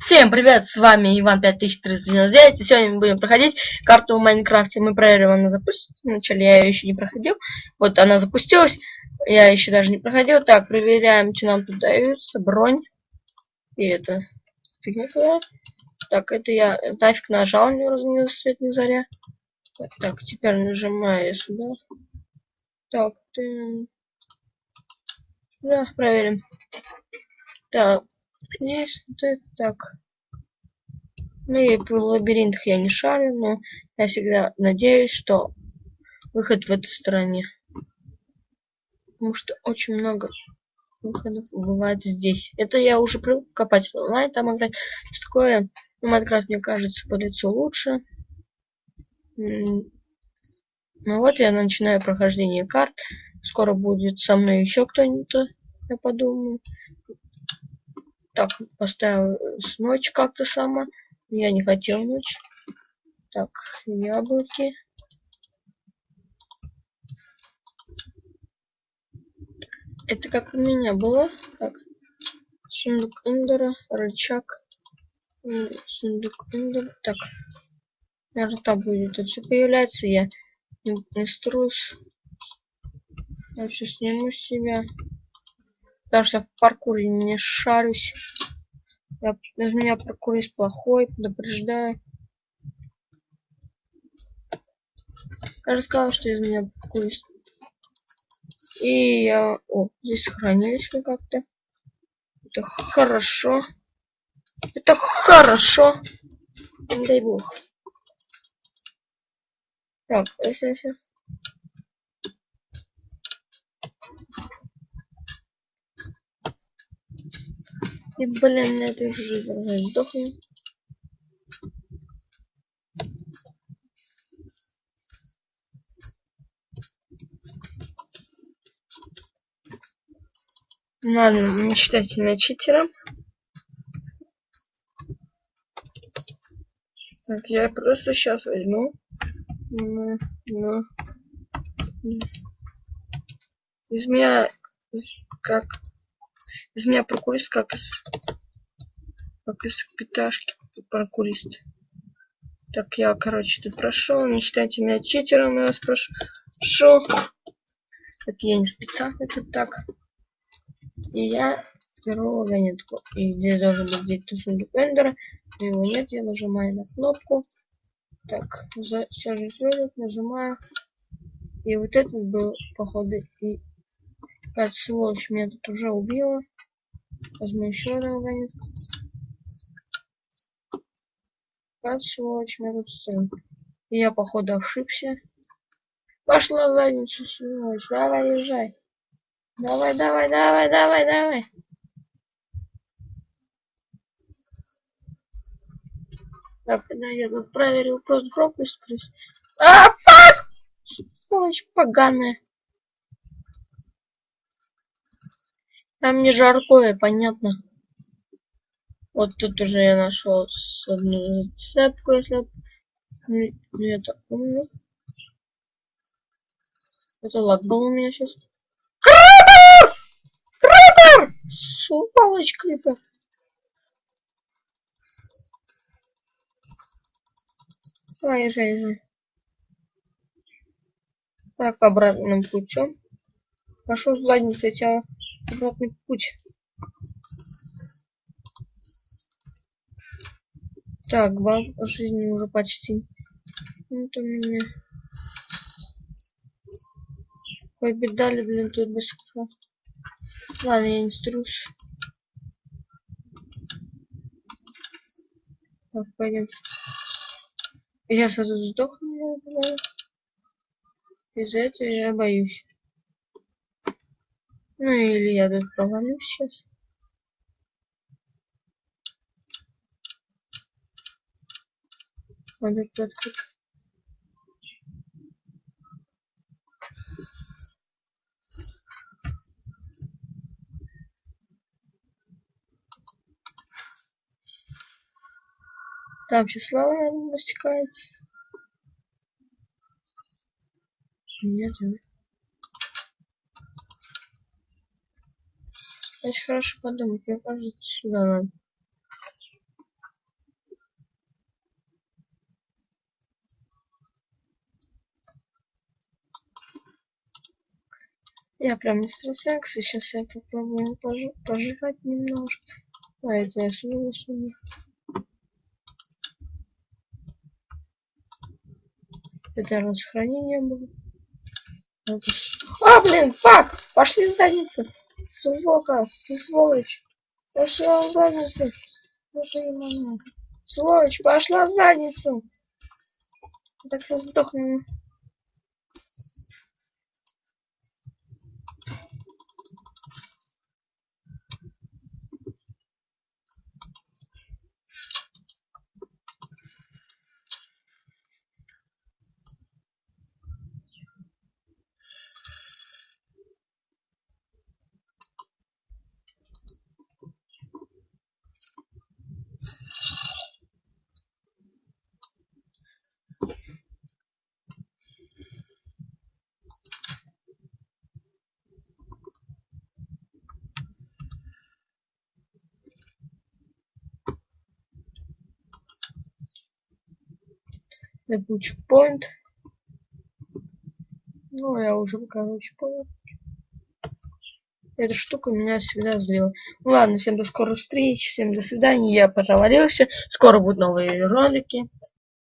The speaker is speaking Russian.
Всем привет, с вами Иван 5399, и сегодня мы будем проходить карту в Майнкрафте. Мы проверим, она запустится. Вначале я ее еще не проходил. Вот она запустилась, я еще даже не проходил. Так, проверяем, что нам тут даются. Бронь. И это фигня твоя. Так, это я нафиг нажал, не разумеется, свет не заря. Так, теперь нажимаю сюда. Так, ты... Да, проверим. Так, Здесь так. Ну и про лабиринтах я не шарю, но я всегда надеюсь, что выход в этой стороне. Потому что очень много выходов бывает здесь. Это я уже привык копать онлайн, там играть. Что такое? Ну, Майнкрафт, мне кажется, по лицу лучше. Ну вот я начинаю прохождение карт. Скоро будет со мной еще кто-нибудь, я подумаю. Так, поставил ночь как-то сама. Я не хотел ночь. Так, яблоки. Это как у меня было. Так, сундук эндера, рычаг. Сундук эндера. Так, наверное, там будет это все появляется. Я инструс. Я все сниму с себя. Потому что я в паркуре не шарюсь. Я, из меня паркурист плохой, предупреждаю. Я же сказал, что из меня паркурист. И я... О, здесь сохранились мы как-то. Это хорошо. Это хорошо. Не дай бог. Так, если я сейчас И, блин, на этой же сдохну. Ладно, не считайте меня читером. Так, я просто сейчас возьму. Ну, ну. Из меня как из меня прокурист как из... Как из питашки прокурист. Так, я, короче, тут прошел. Не считайте меня читером, я вас прошу. Это я не специально тут так. И я беру вагонетку. И здесь должен быть где-то сундук эндера. Но его нет, я нажимаю на кнопку. Так, сажусь в нажимаю. И вот этот был, походу, и... Какая-то сволочь меня тут уже убила. Возьму еще вагонет. Вот сволочь, меня тут сын. Я, походу, ошибся. Пошла в задницу, сволочь. Давай, езжай. Давай, давай, давай, давай, давай. Так, тут проверил просто пропуск. А, фак! Сволочь поганая. Там не жаркое, понятно. Вот тут уже я нашел одну зацепку, если это умно. Это лак был у меня сейчас. Крипер! Крипер! Сволочь крипер. Давай, езжай, езжай. Так, обратным путем. Пошел в задницу, я тебя обратный путь. Так, бал жизни уже почти. Вот у меня. Ой, бедали, блин, тут быстро. Ладно, я не струс. Так, пойдем. Я сразу сдохну, Из-за этого я боюсь. Ну или я тут провалюсь сейчас. Надо открыть. Там сейчас лава, наверное, растекается. Нет, нет. Значит, хорошо подумать, мне кажется, сюда надо. Я прям мистер Сенкс, и сейчас я попробую пож пожрать немножко. А это я сюда сюда. Это раз хранение было. А, блин, фак! Пошли в задницу! Сука, сволочь! Пошла в задницу! Сволочь, пошла в задницу! Так что сдохну. Рабочий point. Ну, я уже, короче, понял. Эта штука меня всегда злила. Ну ладно, всем до скорых встреч, всем до свидания. Я провалился. Скоро будут новые ролики.